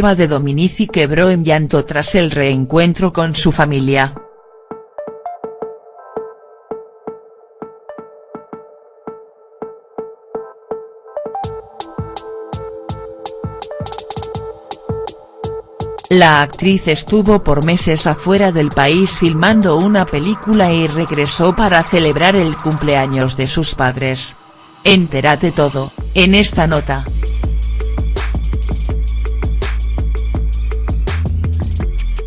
De Dominici quebró en llanto tras el reencuentro con su familia. La actriz estuvo por meses afuera del país filmando una película y regresó para celebrar el cumpleaños de sus padres. Entérate todo, en esta nota.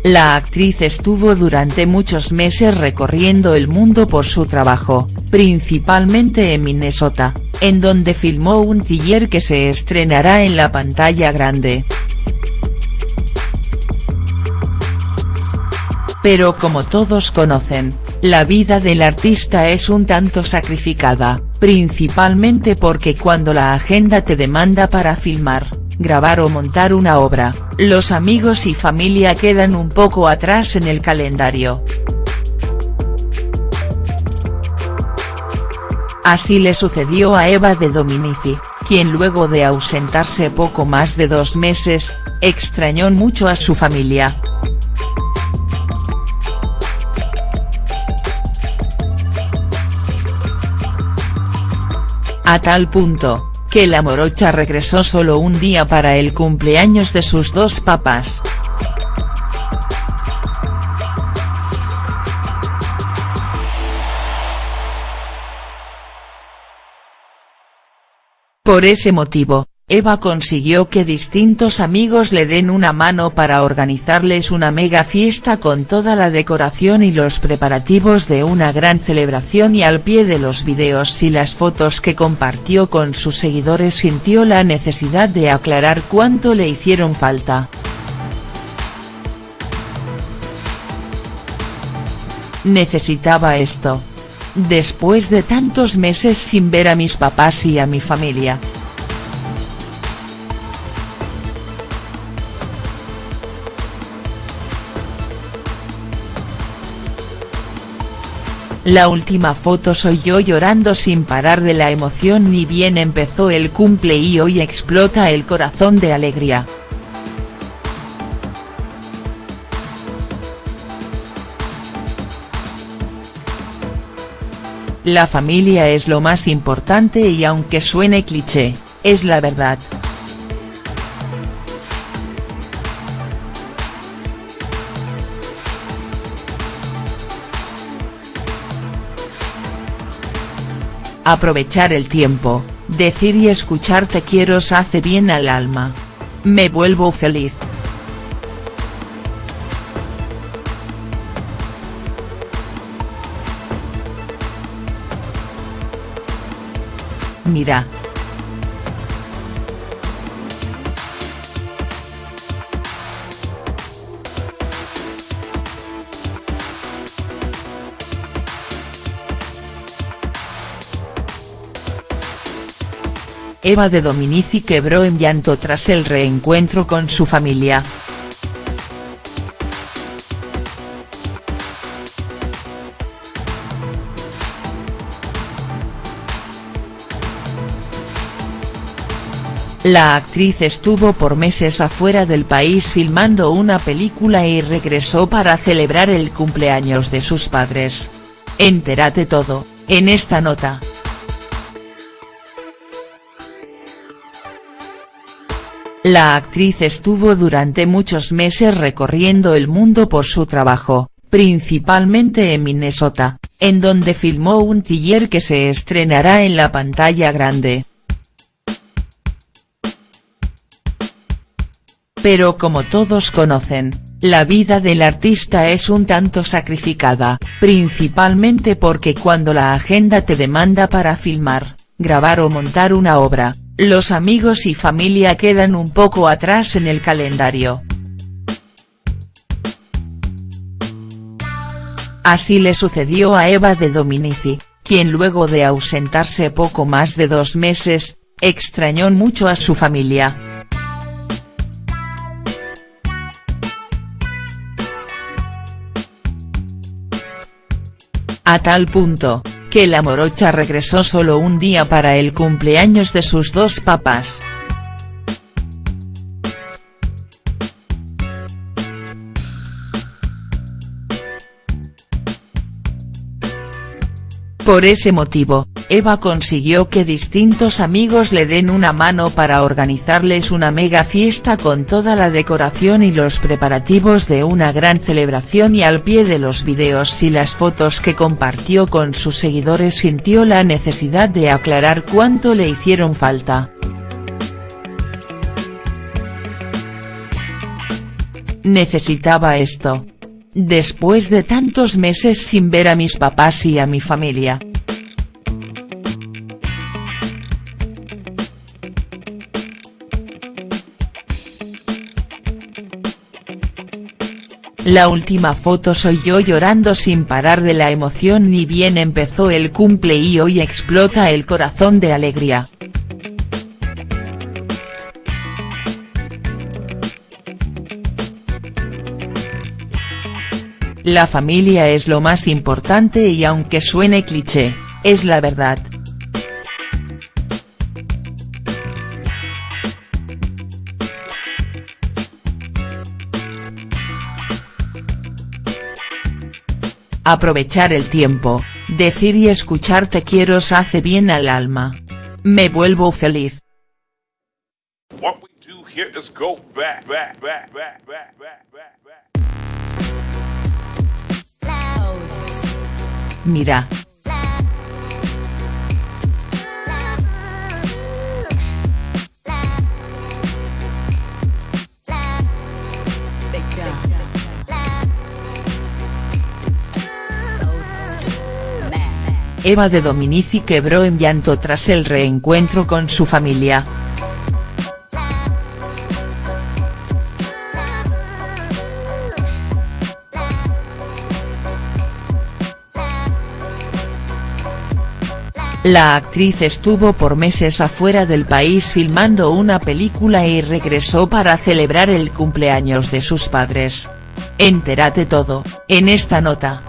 La actriz estuvo durante muchos meses recorriendo el mundo por su trabajo, principalmente en Minnesota, en donde filmó un thriller que se estrenará en la pantalla grande. Pero como todos conocen, la vida del artista es un tanto sacrificada, principalmente porque cuando la agenda te demanda para filmar, grabar o montar una obra, los amigos y familia quedan un poco atrás en el calendario. Así le sucedió a Eva de Dominici, quien luego de ausentarse poco más de dos meses, extrañó mucho a su familia. A tal punto, que la morocha regresó solo un día para el cumpleaños de sus dos papás. Por ese motivo, Eva consiguió que distintos amigos le den una mano para organizarles una mega fiesta con toda la decoración y los preparativos de una gran celebración y al pie de los videos y las fotos que compartió con sus seguidores sintió la necesidad de aclarar cuánto le hicieron falta. Necesitaba esto. Después de tantos meses sin ver a mis papás y a mi familia. La última foto soy yo llorando sin parar de la emoción ni bien empezó el cumple y hoy explota el corazón de alegría. La familia es lo más importante y aunque suene cliché, es la verdad. Aprovechar el tiempo, decir y escuchar te quiero hace bien al alma. Me vuelvo feliz. Mira, Eva de Dominici quebró en llanto tras el reencuentro con su familia. La actriz estuvo por meses afuera del país filmando una película y regresó para celebrar el cumpleaños de sus padres. Entérate todo, en esta nota. La actriz estuvo durante muchos meses recorriendo el mundo por su trabajo, principalmente en Minnesota, en donde filmó un thriller que se estrenará en la pantalla grande. Pero como todos conocen, la vida del artista es un tanto sacrificada, principalmente porque cuando la agenda te demanda para filmar, grabar o montar una obra, los amigos y familia quedan un poco atrás en el calendario. Así le sucedió a Eva de Dominici, quien luego de ausentarse poco más de dos meses, extrañó mucho a su familia. A tal punto, que la morocha regresó solo un día para el cumpleaños de sus dos papás. Por ese motivo, Eva consiguió que distintos amigos le den una mano para organizarles una mega fiesta con toda la decoración y los preparativos de una gran celebración y al pie de los videos y las fotos que compartió con sus seguidores sintió la necesidad de aclarar cuánto le hicieron falta. Necesitaba esto. Después de tantos meses sin ver a mis papás y a mi familia. La última foto soy yo llorando sin parar de la emoción ni bien empezó el cumple y hoy explota el corazón de alegría. La familia es lo más importante y aunque suene cliché, es la verdad. Aprovechar el tiempo, decir y escuchar te quiero hace bien al alma. Me vuelvo feliz. Mira. Eva de Dominici quebró en llanto tras el reencuentro con su familia. La actriz estuvo por meses afuera del país filmando una película y regresó para celebrar el cumpleaños de sus padres. Entérate todo, en esta nota.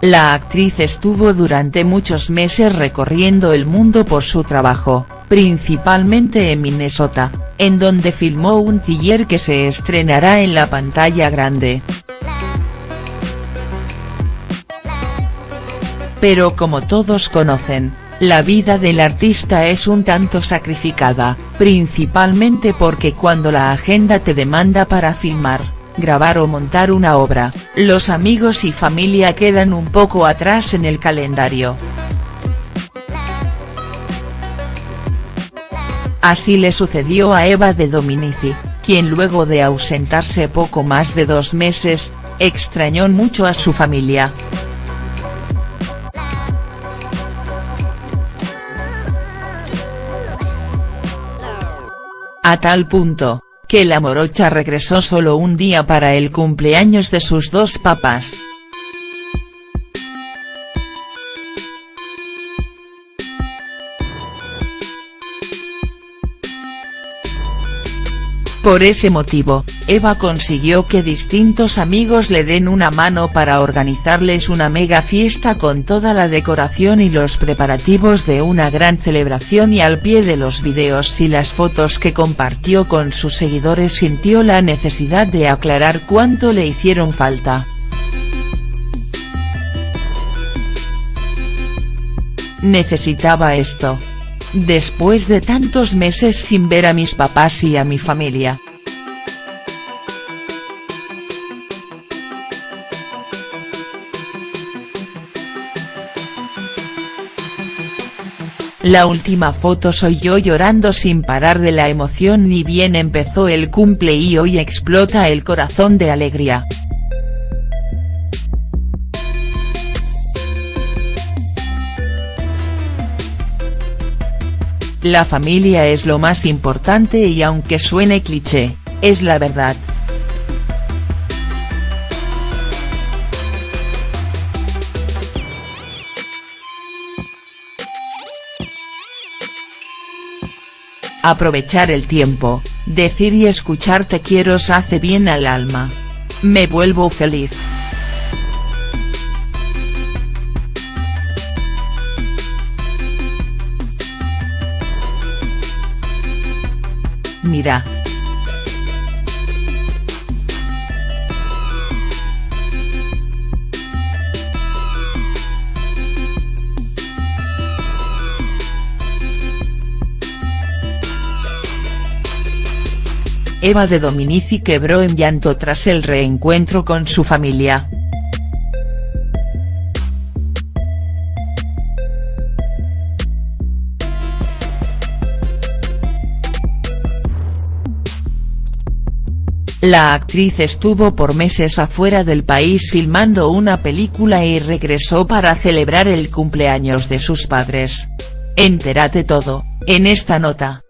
La actriz estuvo durante muchos meses recorriendo el mundo por su trabajo, principalmente en Minnesota, en donde filmó un thriller que se estrenará en la pantalla grande. Pero como todos conocen, la vida del artista es un tanto sacrificada, principalmente porque cuando la agenda te demanda para filmar, grabar o montar una obra, los amigos y familia quedan un poco atrás en el calendario. Así le sucedió a Eva de Dominici, quien luego de ausentarse poco más de dos meses, extrañó mucho a su familia. A tal punto, que la morocha regresó solo un día para el cumpleaños de sus dos papás. Por ese motivo, Eva consiguió que distintos amigos le den una mano para organizarles una mega fiesta con toda la decoración y los preparativos de una gran celebración y al pie de los videos y las fotos que compartió con sus seguidores sintió la necesidad de aclarar cuánto le hicieron falta. Necesitaba esto. Después de tantos meses sin ver a mis papás y a mi familia. La última foto soy yo llorando sin parar de la emoción ni bien empezó el cumple y hoy explota el corazón de alegría. La familia es lo más importante y aunque suene cliché, es la verdad. Aprovechar el tiempo, decir y escuchar te quiero hace bien al alma. Me vuelvo feliz. Eva de Dominici quebró en llanto tras el reencuentro con su familia. La actriz estuvo por meses afuera del país filmando una película y regresó para celebrar el cumpleaños de sus padres. Entérate todo, en esta nota.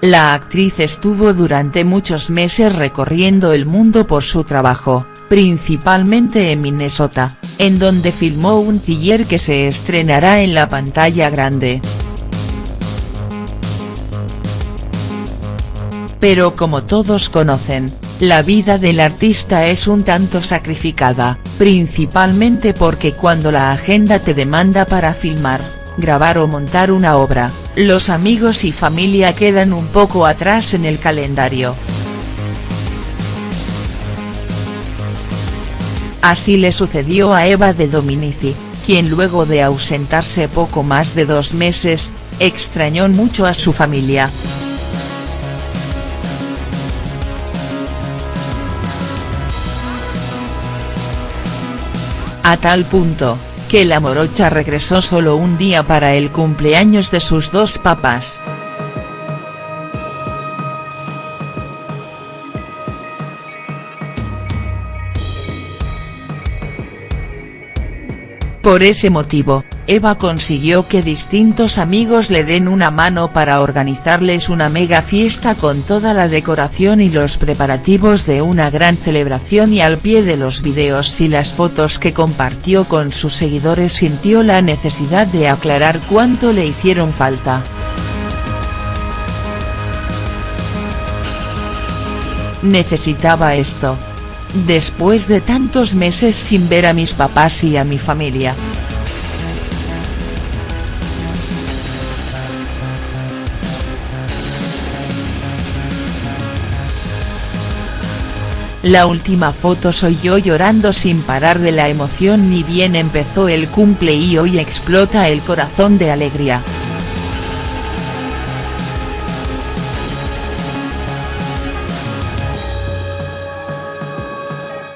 La actriz estuvo durante muchos meses recorriendo el mundo por su trabajo, principalmente en Minnesota, en donde filmó un thriller que se estrenará en la pantalla grande. Pero como todos conocen, la vida del artista es un tanto sacrificada, principalmente porque cuando la agenda te demanda para filmar, grabar o montar una obra, los amigos y familia quedan un poco atrás en el calendario. Así le sucedió a Eva de Dominici, quien luego de ausentarse poco más de dos meses, extrañó mucho a su familia. A tal punto, que la morocha regresó solo un día para el cumpleaños de sus dos papás. Por ese motivo, Eva consiguió que distintos amigos le den una mano para organizarles una mega fiesta con toda la decoración y los preparativos de una gran celebración y al pie de los videos y las fotos que compartió con sus seguidores sintió la necesidad de aclarar cuánto le hicieron falta. Necesitaba esto. Después de tantos meses sin ver a mis papás y a mi familia. La última foto soy yo llorando sin parar de la emoción ni bien empezó el cumple y hoy explota el corazón de alegría.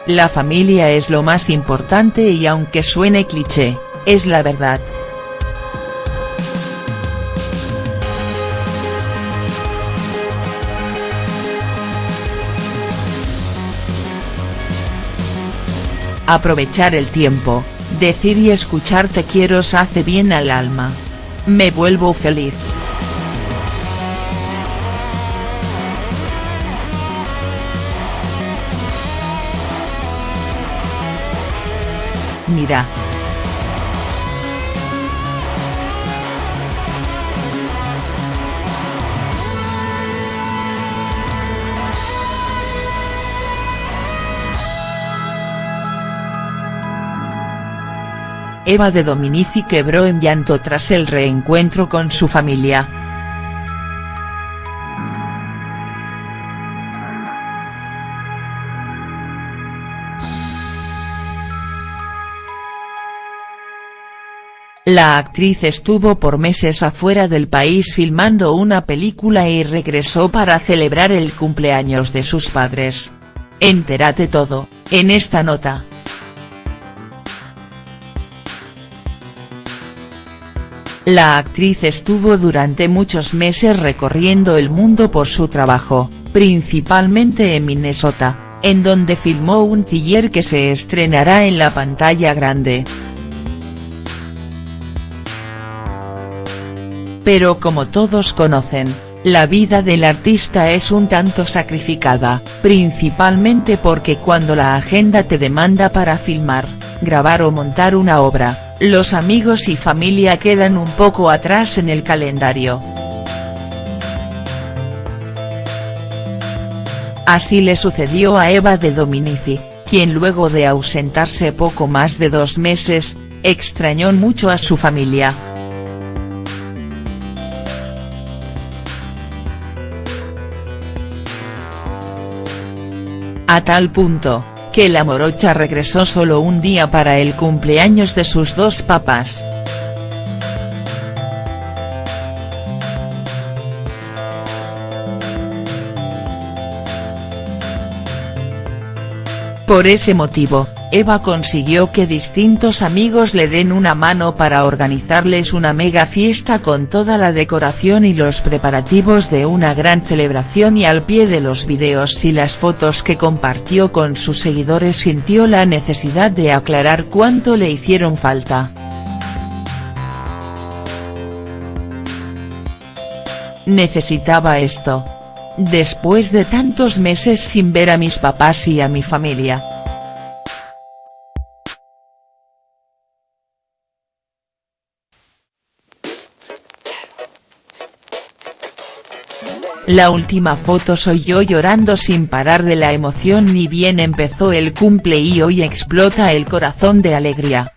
La familia es lo más importante y aunque suene cliché, es la verdad. Aprovechar el tiempo, decir y escuchar te quiero hace bien al alma. Me vuelvo feliz. Mira. Eva de Dominici quebró en llanto tras el reencuentro con su familia. La actriz estuvo por meses afuera del país filmando una película y regresó para celebrar el cumpleaños de sus padres. Entérate todo, en esta nota. La actriz estuvo durante muchos meses recorriendo el mundo por su trabajo, principalmente en Minnesota, en donde filmó un thriller que se estrenará en la pantalla grande. Pero como todos conocen, la vida del artista es un tanto sacrificada, principalmente porque cuando la agenda te demanda para filmar, grabar o montar una obra, los amigos y familia quedan un poco atrás en el calendario. Así le sucedió a Eva de Dominici, quien luego de ausentarse poco más de dos meses, extrañó mucho a su familia. a tal punto, que la morocha regresó solo un día para el cumpleaños de sus dos papás. Por ese motivo, Eva consiguió que distintos amigos le den una mano para organizarles una mega fiesta con toda la decoración y los preparativos de una gran celebración y al pie de los videos y las fotos que compartió con sus seguidores sintió la necesidad de aclarar cuánto le hicieron falta. Necesitaba esto. Después de tantos meses sin ver a mis papás y a mi familia. La última foto soy yo llorando sin parar de la emoción ni bien empezó el cumple y hoy explota el corazón de alegría.